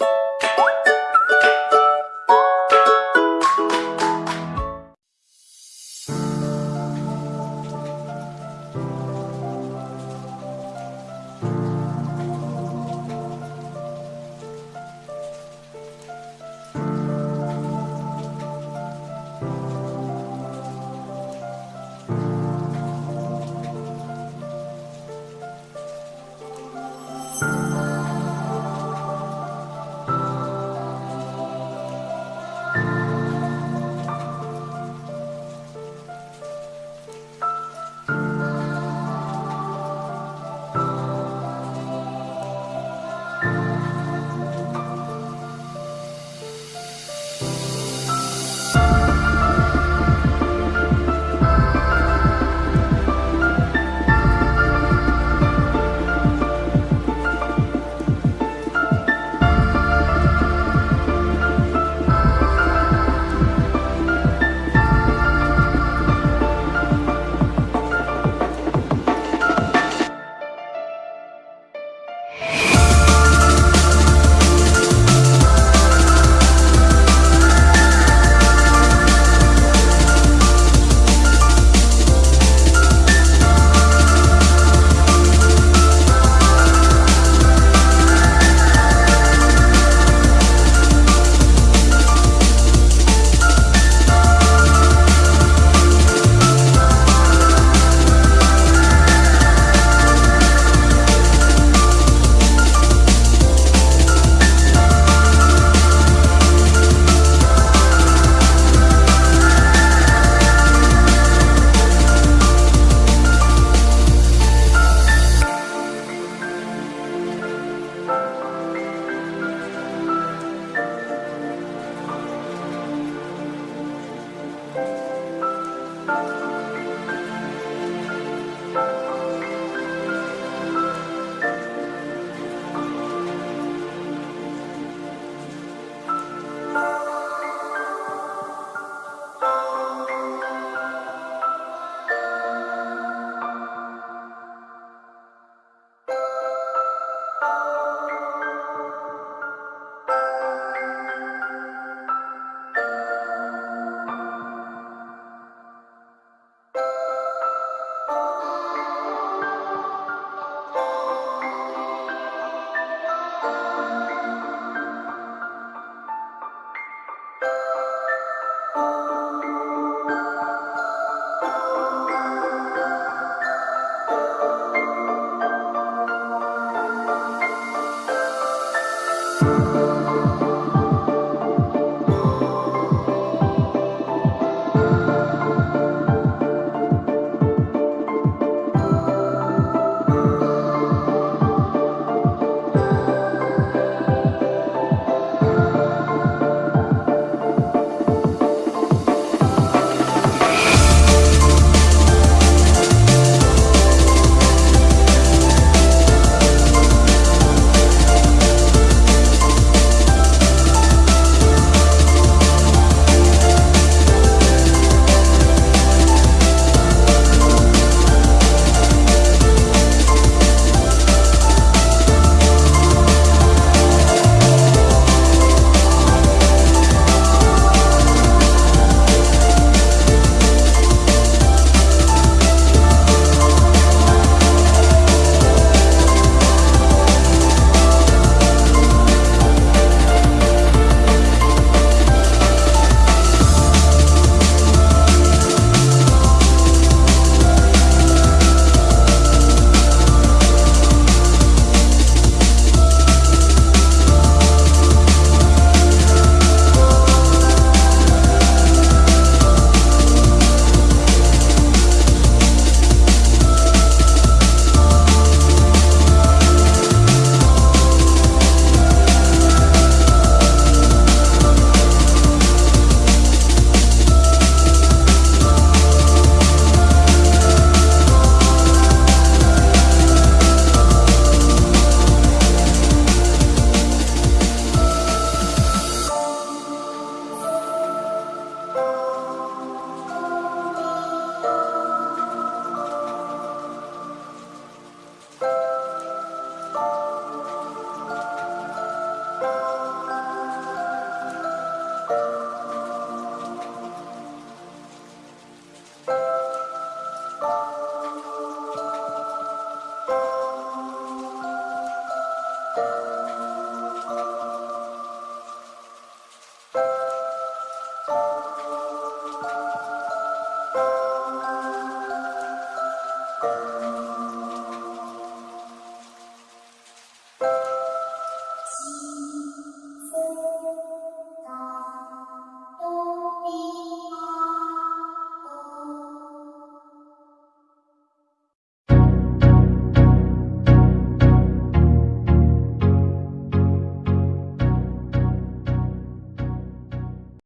you